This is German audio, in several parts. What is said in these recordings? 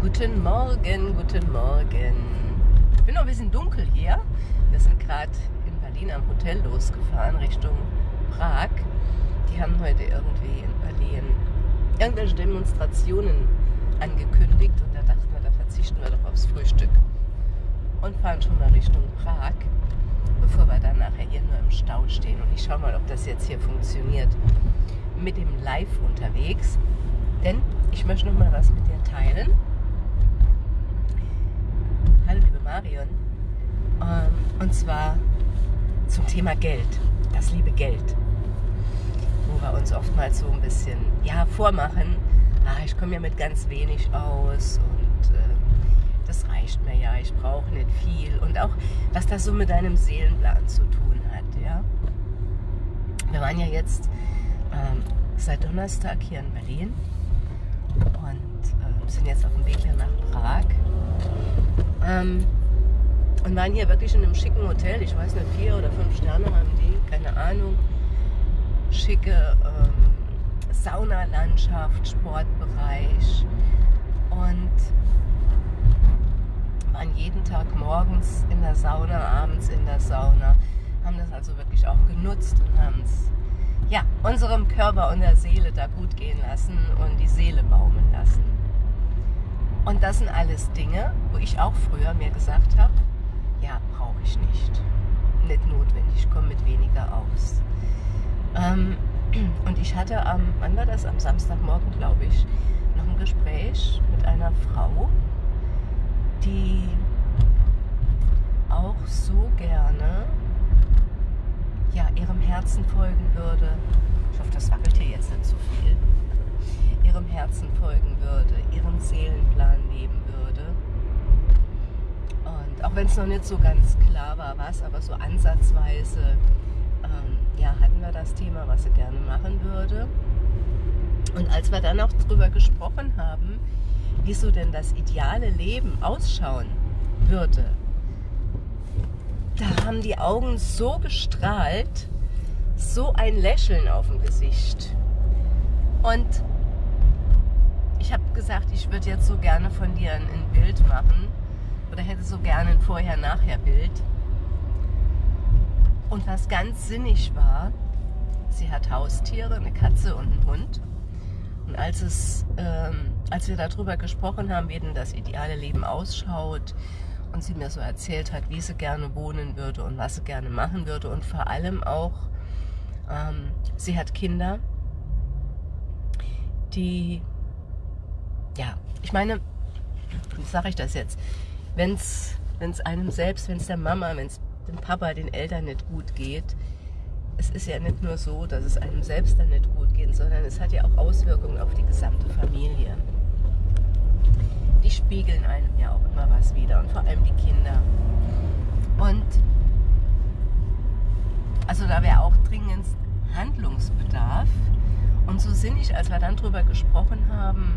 Guten Morgen, guten Morgen. Ich bin noch ein bisschen dunkel hier. Wir sind gerade in Berlin am Hotel losgefahren Richtung Prag. Die haben heute irgendwie in Berlin irgendwelche Demonstrationen angekündigt und da dachten wir, da verzichten wir doch aufs Frühstück und fahren schon mal Richtung Prag, bevor wir dann nachher hier nur im Stau stehen. Und ich schaue mal, ob das jetzt hier funktioniert mit dem Live unterwegs. Denn ich möchte noch mal was mit dir teilen. Hallo liebe Marion. Ähm, und zwar zum Thema Geld, das liebe Geld. Wo wir uns oftmals so ein bisschen ja, vormachen, ah, ich komme ja mit ganz wenig aus und äh, das reicht mir ja, ich brauche nicht viel. Und auch, was das so mit deinem Seelenplan zu tun hat. Ja? Wir waren ja jetzt ähm, seit Donnerstag hier in Berlin und äh, sind jetzt auf dem Weg hier nach Prag. Ähm, und waren hier wirklich in einem schicken Hotel. Ich weiß nicht, vier oder fünf Sterne haben die, keine Ahnung. Schicke ähm, Saunalandschaft, Sportbereich. Und waren jeden Tag morgens in der Sauna, abends in der Sauna. Haben das also wirklich auch genutzt und haben es ja, unserem Körper und der Seele da gut gehen lassen und die Seele baumen lassen. Und das sind alles Dinge, wo ich auch früher mir gesagt habe, ja, brauche ich nicht. Nicht notwendig, komme mit weniger aus. Ähm, und ich hatte am, wann war das? Am Samstagmorgen, glaube ich, noch ein Gespräch mit einer Frau, die auch so gerne ja, ihrem Herzen folgen würde. Ich hoffe, das wackelt hier jetzt nicht zu viel. Ihrem Herzen folgen würde, ihren Seelenplan leben würde. Und auch wenn es noch nicht so ganz klar war, was, aber so ansatzweise, ähm, ja, hatten wir das Thema, was sie gerne machen würde. Und als wir dann auch darüber gesprochen haben, wie so denn das ideale Leben ausschauen würde, da haben die Augen so gestrahlt, so ein Lächeln auf dem Gesicht. Und ich habe gesagt, ich würde jetzt so gerne von dir ein Bild machen oder hätte so gerne ein Vorher-Nachher-Bild. Und was ganz sinnig war, sie hat Haustiere, eine Katze und einen Hund. Und als, es, ähm, als wir darüber gesprochen haben, wie denn das ideale Leben ausschaut und sie mir so erzählt hat, wie sie gerne wohnen würde und was sie gerne machen würde und vor allem auch, ähm, sie hat Kinder, die, ja, ich meine, wie sage ich das jetzt, wenn es einem selbst, wenn es der Mama, wenn es dem Papa, den Eltern nicht gut geht, es ist ja nicht nur so, dass es einem selbst dann nicht gut geht, sondern es hat ja auch Auswirkungen auf die gesamte Familie die spiegeln einem ja auch immer was wieder und vor allem die Kinder. Und also da wäre auch dringend Handlungsbedarf. Und so sinnig, als wir dann darüber gesprochen haben,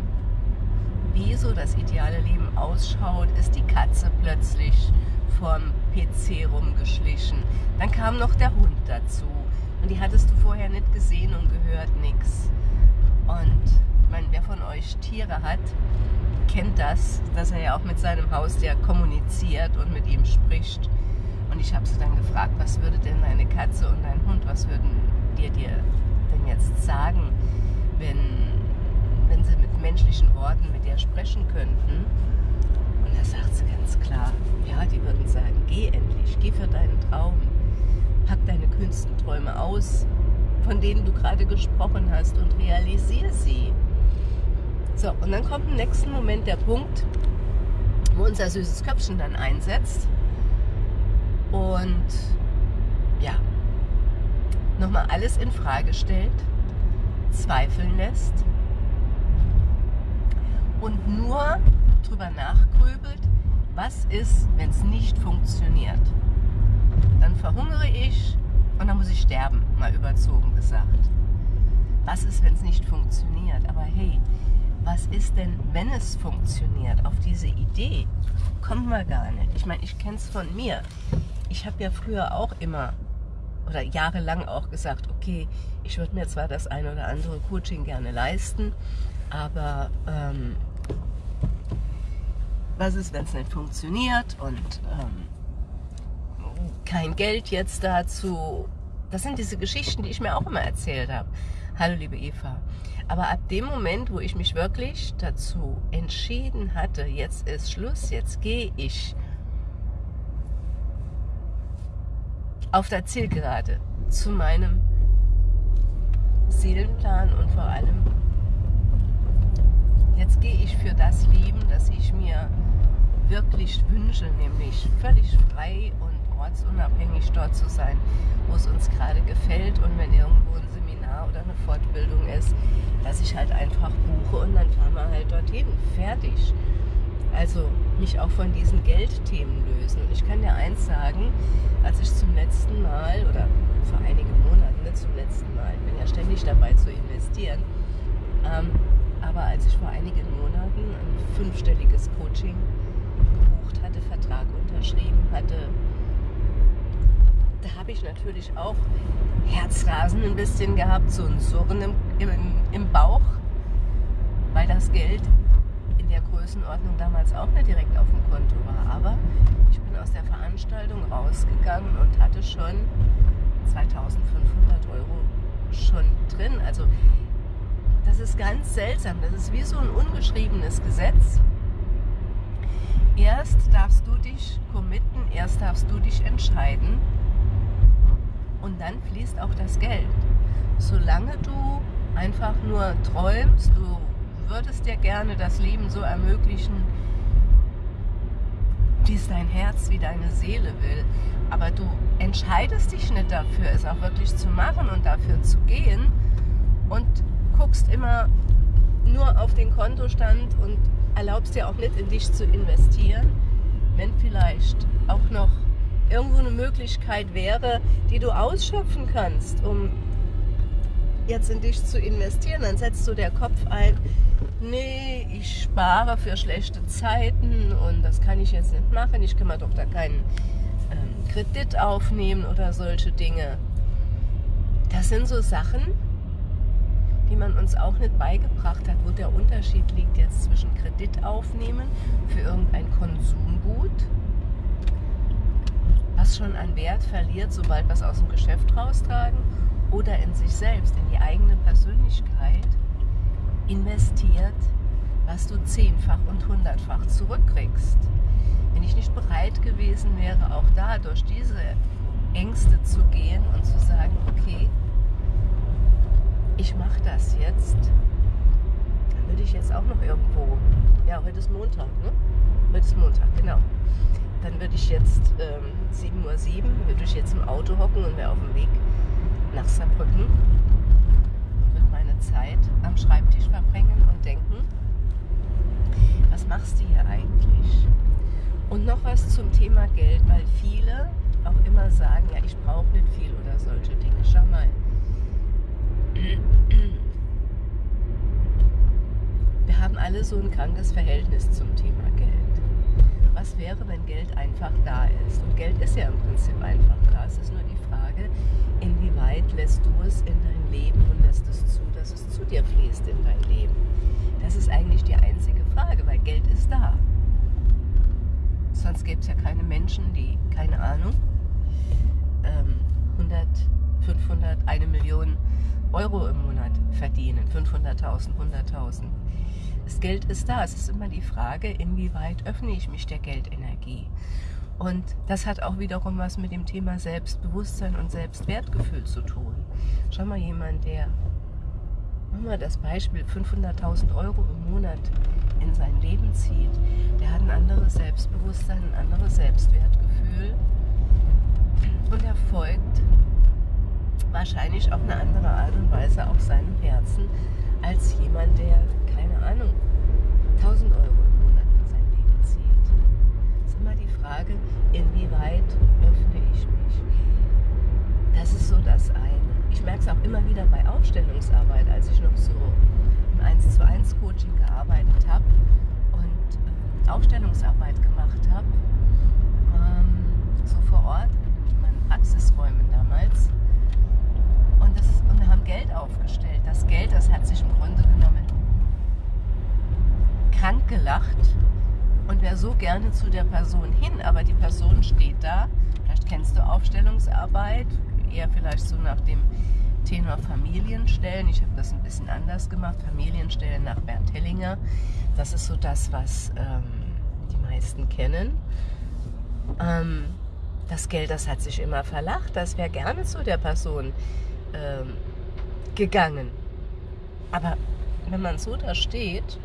wie so das ideale Leben ausschaut, ist die Katze plötzlich vorm PC rumgeschlichen. Dann kam noch der Hund dazu. Und die hattest du vorher nicht gesehen und gehört nichts. Und meine, wer von euch Tiere hat, kennt das, dass er ja auch mit seinem Haustier kommuniziert und mit ihm spricht. Und ich habe sie dann gefragt, was würde denn deine Katze und dein Hund, was würden dir dir denn jetzt sagen, wenn, wenn sie mit menschlichen Worten mit dir sprechen könnten? Und da sagt sie ganz klar, ja, die würden sagen, geh endlich, geh für deinen Traum, pack deine kühnsten Träume aus, von denen du gerade gesprochen hast und realisiere sie. So, und dann kommt im nächsten Moment der Punkt, wo unser süßes Köpfchen dann einsetzt und ja, nochmal alles in Frage stellt, zweifeln lässt und nur drüber nachgrübelt, was ist, wenn es nicht funktioniert. Dann verhungere ich und dann muss ich sterben, mal überzogen gesagt. Was ist, wenn es nicht funktioniert? Aber hey, was ist denn, wenn es funktioniert? Auf diese Idee kommen wir gar nicht. Ich meine, ich kenne es von mir. Ich habe ja früher auch immer oder jahrelang auch gesagt, okay, ich würde mir zwar das eine oder andere Coaching gerne leisten, aber ähm, was ist, wenn es nicht funktioniert und ähm, kein Geld jetzt dazu. Das sind diese Geschichten, die ich mir auch immer erzählt habe. Hallo liebe Eva. Aber ab dem Moment, wo ich mich wirklich dazu entschieden hatte, jetzt ist Schluss, jetzt gehe ich auf der Zielgerade zu meinem Seelenplan und vor allem, jetzt gehe ich für das Leben, das ich mir wirklich wünsche, nämlich völlig frei und ortsunabhängig dort zu sein, wo es uns gerade gefällt und wenn irgendwo ein Seminar oder eine Fortbildung ist, dass ich halt einfach buche und dann fahren wir halt dorthin. Fertig. Also mich auch von diesen Geldthemen lösen. Und ich kann dir eins sagen, als ich zum letzten Mal oder vor einigen Monaten, nicht zum letzten Mal, ich bin ja ständig dabei zu investieren, ähm, aber als ich vor einigen Monaten ein fünfstelliges Coaching gebucht hatte, Vertrag unterschrieben hatte, da habe ich natürlich auch Herzrasen ein bisschen gehabt, so ein Surren im, im, im Bauch, weil das Geld in der Größenordnung damals auch nicht direkt auf dem Konto war. Aber ich bin aus der Veranstaltung rausgegangen und hatte schon 2500 Euro schon drin. Also das ist ganz seltsam. Das ist wie so ein ungeschriebenes Gesetz. Erst darfst du dich committen, erst darfst du dich entscheiden und dann fließt auch das Geld. Solange du einfach nur träumst, du würdest dir gerne das Leben so ermöglichen, wie es dein Herz, wie deine Seele will. Aber du entscheidest dich nicht dafür, es auch wirklich zu machen und dafür zu gehen und guckst immer nur auf den Kontostand und erlaubst dir auch nicht in dich zu investieren, wenn vielleicht auch noch irgendwo eine Möglichkeit wäre, die du ausschöpfen kannst, um jetzt in dich zu investieren, dann setzt du der Kopf ein, nee, ich spare für schlechte Zeiten und das kann ich jetzt nicht machen, ich kann mir doch da keinen ähm, Kredit aufnehmen oder solche Dinge. Das sind so Sachen, die man uns auch nicht beigebracht hat, wo der Unterschied liegt jetzt zwischen Kredit aufnehmen für irgendein Konsumgut was schon an Wert verliert, sobald wir es aus dem Geschäft raustragen oder in sich selbst, in die eigene Persönlichkeit investiert, was du zehnfach und hundertfach zurückkriegst. Wenn ich nicht bereit gewesen wäre, auch da durch diese Ängste zu gehen und zu sagen, okay, ich mache das jetzt, dann würde ich jetzt auch noch irgendwo, ja, heute ist Montag, ne? Heute ist Montag, genau dann würde ich jetzt ähm, 7.07 Uhr, würde ich jetzt im Auto hocken und wäre auf dem Weg nach Saarbrücken. Würde meine Zeit am Schreibtisch verbringen und denken, was machst du hier eigentlich? Und noch was zum Thema Geld, weil viele auch immer sagen, ja, ich brauche nicht viel oder solche Dinge. Schau mal. Wir haben alle so ein krankes Verhältnis zum Thema Geld was wäre, wenn Geld einfach da ist. Und Geld ist ja im Prinzip einfach da. Es ist nur die Frage, inwieweit lässt du es in dein Leben und lässt es zu, dass es zu dir fließt in dein Leben. Das ist eigentlich die einzige Frage, weil Geld ist da. Sonst gäbe es ja keine Menschen, die, keine Ahnung, 100, 500, eine Million Euro im Monat verdienen. 500.000, 100.000. Das Geld ist da. Es ist immer die Frage, inwieweit öffne ich mich der Geldenergie. Und das hat auch wiederum was mit dem Thema Selbstbewusstsein und Selbstwertgefühl zu tun. Schau mal, jemand, der, machen wir das Beispiel, 500.000 Euro im Monat in sein Leben zieht, der hat ein anderes Selbstbewusstsein, ein anderes Selbstwertgefühl und er folgt wahrscheinlich auf eine andere Art und Weise auch seinem Herzen als jemand, der keine Ahnung, 1000 Euro im Monat in sein Leben zieht. Es ist immer die Frage, inwieweit öffne ich mich. Das ist so das eine. Ich merke es auch immer wieder bei Aufstellungsarbeit, als ich noch so im 1 zu 1 Coaching gearbeitet habe und äh, Aufstellungsarbeit gemacht habe, ähm, so vor Ort, in meinen Praxisräumen damals. Und, das, und wir haben Geld aufgestellt. Das Geld, das hat sich im Grunde genommen krank gelacht, und wäre so gerne zu der Person hin, aber die Person steht da. Vielleicht kennst du Aufstellungsarbeit, eher vielleicht so nach dem Tenor Familienstellen. Ich habe das ein bisschen anders gemacht. Familienstellen nach Bernd Hellinger. Das ist so das, was ähm, die meisten kennen. Ähm, das Geld, das hat sich immer verlacht. Das wäre gerne zu der Person ähm, gegangen. Aber wenn man so da steht,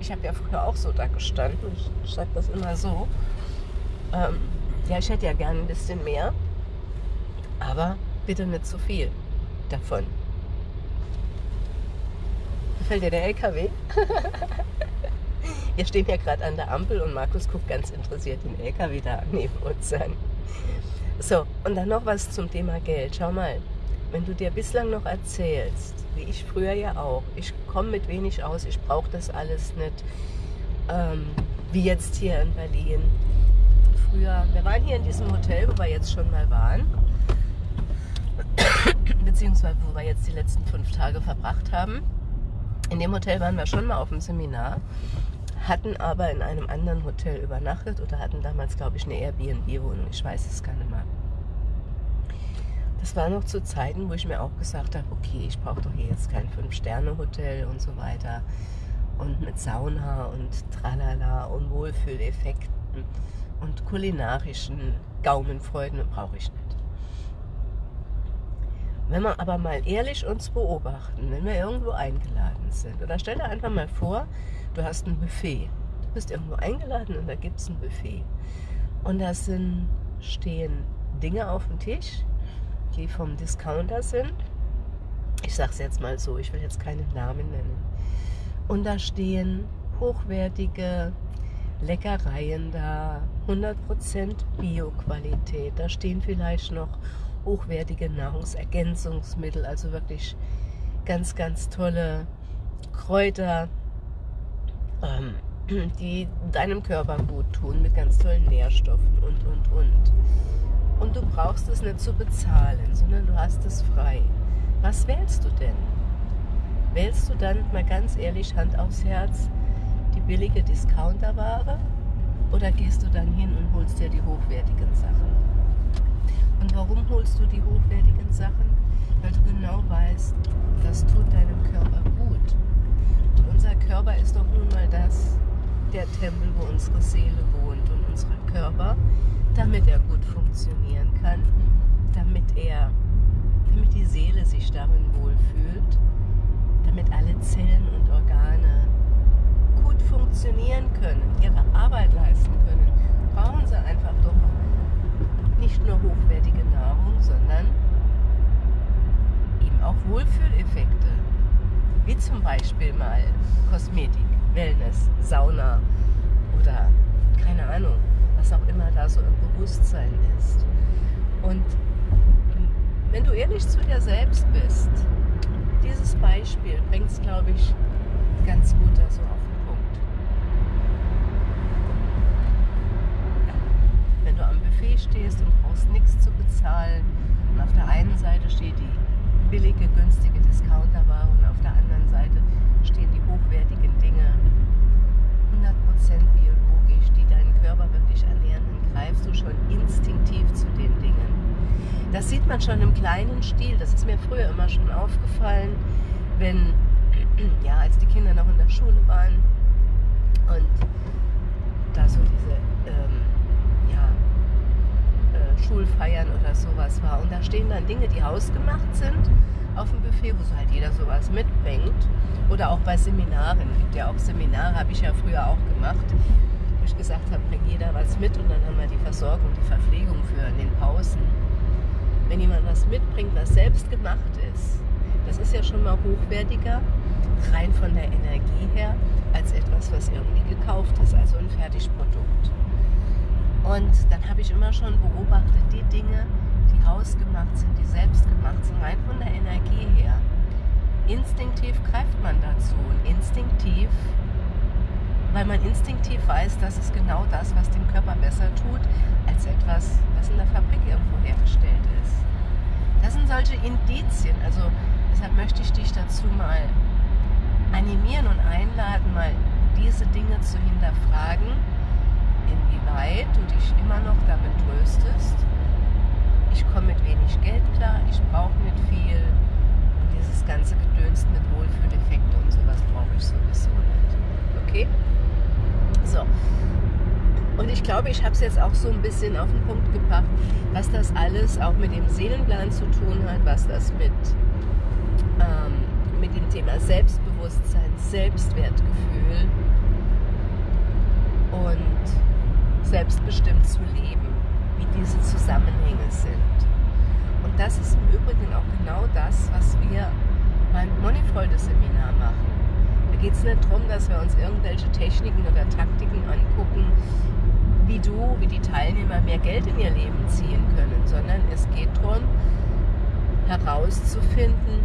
ich habe ja früher auch so da gestanden, ich sage das immer so, ähm, ja, ich hätte ja gerne ein bisschen mehr, aber bitte nicht zu viel davon. Gefällt dir der LKW? Wir stehen ja gerade an der Ampel und Markus guckt ganz interessiert den LKW da neben uns an. So, und dann noch was zum Thema Geld. Schau mal, wenn du dir bislang noch erzählst, wie ich früher ja auch, ich komme mit wenig aus, ich brauche das alles nicht, ähm, wie jetzt hier in Berlin. Früher, wir waren hier in diesem Hotel, wo wir jetzt schon mal waren, beziehungsweise wo wir jetzt die letzten fünf Tage verbracht haben. In dem Hotel waren wir schon mal auf dem Seminar, hatten aber in einem anderen Hotel übernachtet oder hatten damals, glaube ich, eine Airbnb-Wohnung. Ich weiß es gar nicht mehr. Das war noch zu Zeiten, wo ich mir auch gesagt habe, okay, ich brauche doch hier jetzt kein Fünf-Sterne-Hotel und so weiter. Und mit Sauna und Tralala und Wohlfühleffekten und kulinarischen Gaumenfreuden brauche ich nicht. Wenn wir aber mal ehrlich uns beobachten, wenn wir irgendwo eingeladen sind, oder stell dir einfach mal vor, du hast ein Buffet. Du bist irgendwo eingeladen und da gibt es ein Buffet. Und da sind, stehen Dinge auf dem Tisch, die vom Discounter sind. Ich sage es jetzt mal so, ich will jetzt keine Namen nennen. Und da stehen hochwertige Leckereien da, 100% Bio-Qualität. Da stehen vielleicht noch hochwertige Nahrungsergänzungsmittel, also wirklich ganz, ganz tolle Kräuter, ähm, die deinem Körper gut tun, mit ganz tollen Nährstoffen und, und, und und du brauchst es nicht zu bezahlen, sondern du hast es frei. Was wählst du denn? Wählst du dann mal ganz ehrlich Hand aufs Herz die billige Discounterware oder gehst du dann hin und holst dir die hochwertigen Sachen? Und warum holst du die hochwertigen Sachen? Weil du genau weißt, das tut deinem Körper gut. Und unser Körper ist doch nun mal das, der Tempel, wo unsere Seele wohnt und unser Körper damit er gut funktionieren kann, damit er, damit die Seele sich darin wohlfühlt, damit alle Zellen und Organe gut funktionieren können, ihre Arbeit leisten können, brauchen sie einfach doch nicht nur hochwertige Nahrung, sondern eben auch Wohlfühleffekte, wie zum Beispiel mal Kosmetik, Wellness, Sauna oder keine Ahnung, was auch immer da so im Bewusstsein ist. Und wenn du ehrlich zu dir selbst bist, dieses Beispiel bringt es, glaube ich, ganz gut da so auf den Punkt. Wenn du am Buffet stehst und brauchst nichts zu bezahlen und auf der einen Seite steht die billige, günstige Discounterware und auf der anderen Seite stehen die hochwertigen Dinge, 100% biologisch, die deinen Körper wirklich ernähren, dann greifst du schon instinktiv zu den Dingen. Das sieht man schon im kleinen Stil. Das ist mir früher immer schon aufgefallen, wenn, ja, als die Kinder noch in der Schule waren und da so diese, ähm, ja, äh, Schulfeiern oder sowas war. Und da stehen dann Dinge, die hausgemacht sind auf dem Buffet, wo so halt jeder sowas mitbringt. Oder auch bei Seminaren. Gibt ja auch Seminare, habe ich ja früher auch gemacht, wo ich gesagt habe, bringt jeder was mit und dann haben wir die Versorgung, die Verpflegung für in den Pausen. Wenn jemand was mitbringt, was selbst gemacht ist, das ist ja schon mal hochwertiger, rein von der Energie her, als etwas, was irgendwie gekauft ist, also ein Fertigprodukt. Und dann habe ich immer schon beobachtet, die Dinge, hausgemacht sind, die selbst gemacht sind, rein von der Energie her. Instinktiv greift man dazu und instinktiv, weil man instinktiv weiß, dass es genau das, was dem Körper besser tut, als etwas, was in der Fabrik irgendwo hergestellt ist. Das sind solche Indizien, also deshalb möchte ich dich dazu mal animieren und einladen, mal diese Dinge zu hinterfragen inwieweit du dich immer noch damit tröstest, ich komme mit wenig Geld klar, ich brauche nicht viel und dieses ganze Gedöns mit Wohlfühleffekte und sowas brauche ich sowieso nicht. Okay? So. Und ich glaube, ich habe es jetzt auch so ein bisschen auf den Punkt gebracht, was das alles auch mit dem Seelenplan zu tun hat, was das mit, ähm, mit dem Thema Selbstbewusstsein, Selbstwertgefühl und selbstbestimmt zu leben, wie diese Zusammenhänge sind. Und das ist im Übrigen auch genau das, was wir beim Moneyfreude-Seminar machen. Da geht es nicht darum, dass wir uns irgendwelche Techniken oder Taktiken angucken, wie du, wie die Teilnehmer mehr Geld in ihr Leben ziehen können, sondern es geht darum, herauszufinden,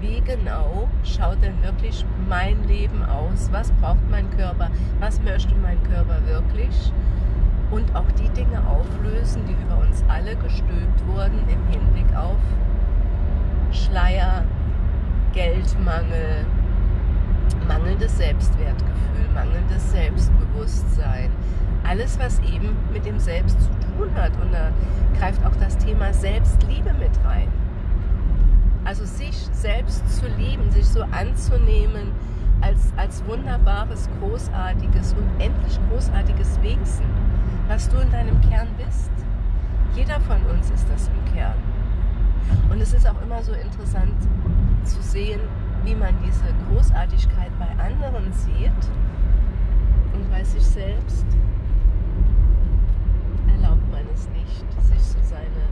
wie genau schaut denn wirklich mein Leben aus, was braucht mein Körper, was möchte mein Körper wirklich und auch die Dinge auflösen, die über uns alle gestülpt wurden im Hinblick auf Schleier, Geldmangel, mangelndes Selbstwertgefühl, mangelndes Selbstbewusstsein, alles, was eben mit dem Selbst zu tun hat. Und da greift auch das Thema Selbstliebe mit rein. Also sich selbst zu lieben, sich so anzunehmen als, als wunderbares, großartiges, unendlich großartiges Wesen, was du in deinem Kern bist. Jeder von uns ist das im Kern. Und es ist auch immer so interessant zu sehen, wie man diese Großartigkeit bei anderen sieht und bei sich selbst erlaubt man es nicht, sich so seine,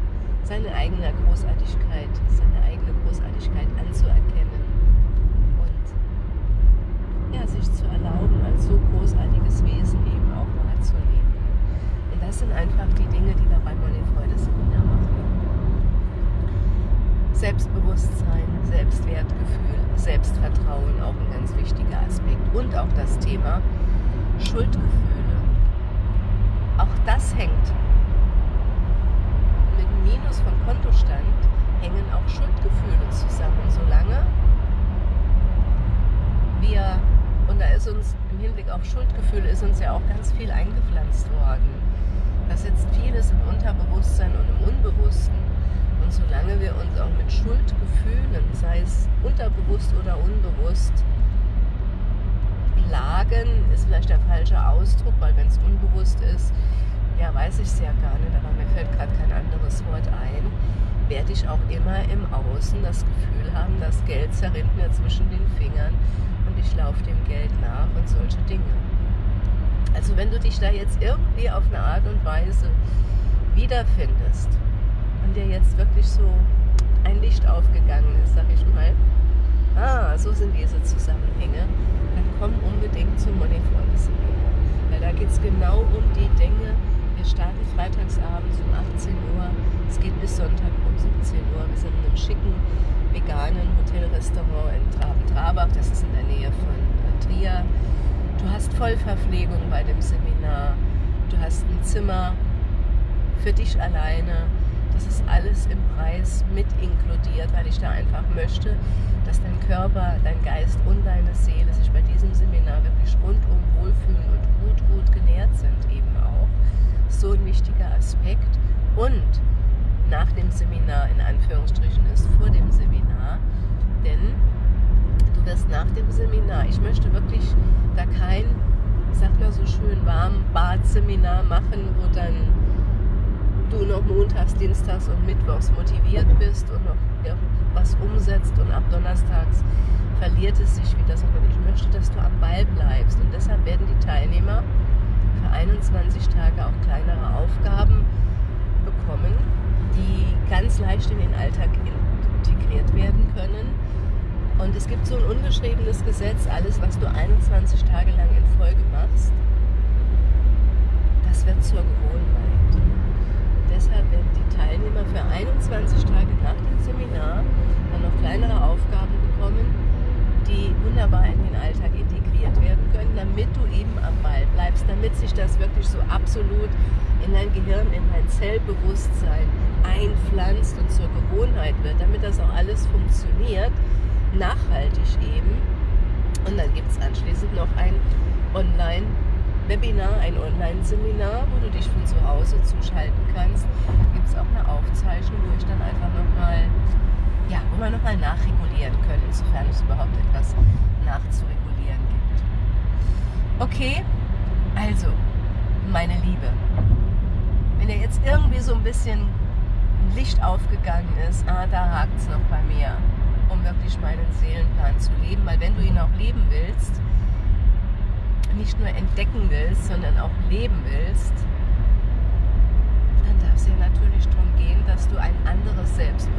seine eigene Großartigkeit, seine eigene Großartigkeit anzuerkennen und ja, sich zu erlauben, als so großartiges Wesen eben das sind einfach die Dinge, die wir beim Money Freude Seminar machen. Selbstbewusstsein, Selbstwertgefühl, Selbstvertrauen, auch ein ganz wichtiger Aspekt. Und auch das Thema Schuldgefühl auch das hängt. Mit einem Minus vom Kontostand hängen auch Schuldgefühle zusammen. Solange wir, und da ist uns im Hinblick auf Schuldgefühle, ist uns ja auch ganz viel eingepflanzt worden. Da sitzt vieles im Unterbewusstsein und im Unbewussten. Und solange wir uns auch mit Schuldgefühlen, sei es unterbewusst oder unbewusst, plagen, ist vielleicht der falsche Ausdruck, weil wenn es unbewusst ist, ja, weiß ich es ja gar nicht, aber mir fällt gerade kein anderes Wort ein, werde ich auch immer im Außen das Gefühl haben, das Geld zerrinnt mir zwischen den Fingern und ich laufe dem Geld nach und solche Dinge. Also wenn du dich da jetzt irgendwie auf eine Art und Weise wiederfindest und dir jetzt wirklich so ein Licht aufgegangen ist, sag ich mal, ah, so sind diese Zusammenhänge, dann komm unbedingt zum Money Freunde Seminar. Weil da geht es genau um die Dinge. Wir starten freitagsabends um 18 Uhr. Es geht bis Sonntag um 17 Uhr. Wir sind in einem schicken veganen Hotelrestaurant in Traben-Trabach. Das ist in der Nähe von äh, Trier. Du hast Vollverpflegung bei dem Seminar. Du hast ein Zimmer für dich alleine. Das ist alles im Preis mit inkludiert, weil ich da einfach möchte, dass dein Körper, dein Geist und deine Seele sich bei diesem Seminar wirklich rundum wohlfühlen und gut, gut genährt sind eben auch. So ein wichtiger Aspekt. Und nach dem Seminar, in Anführungsstrichen, ist vor dem Seminar, denn du wirst nach dem Seminar, ich möchte wirklich da kein, sag mal so schön, warm Bad-Seminar machen, wo dann du noch montags, dienstags und mittwochs motiviert bist und noch was umsetzt und ab donnerstags verliert es sich wieder, sondern ich möchte, dass du am Ball bleibst. Und deshalb werden die Teilnehmer für 21 Tage auch kleinere Aufgaben bekommen, die ganz leicht in den Alltag integriert werden können. Und es gibt so ein ungeschriebenes Gesetz, alles, was du 21 Tage lang in Folge machst, das wird zur Gewohnheit. Deshalb werden die Teilnehmer für 21 Tage nach dem Seminar dann noch kleinere Aufgaben bekommen, die wunderbar in den Alltag integriert werden können, damit du eben am Ball bleibst, damit sich das wirklich so absolut in dein Gehirn, in dein Zellbewusstsein einpflanzt und zur Gewohnheit wird, damit das auch alles funktioniert, nachhaltig eben. Und dann gibt es anschließend noch ein Online- Webinar, ein Online-Seminar, wo du dich von zu Hause zuschalten kannst. Gibt es auch eine Aufzeichnung, wo ich dann einfach nochmal, ja, wo wir nochmal nachregulieren können, sofern es überhaupt etwas nachzuregulieren gibt. Okay, also, meine Liebe, wenn dir jetzt irgendwie so ein bisschen Licht aufgegangen ist, ah, da hakt es noch bei mir, um wirklich meinen Seelenplan zu leben, weil wenn du ihn auch leben willst, nicht nur entdecken willst, sondern auch leben willst, dann darf es ja natürlich darum gehen, dass du ein anderes Selbstbewusstsein,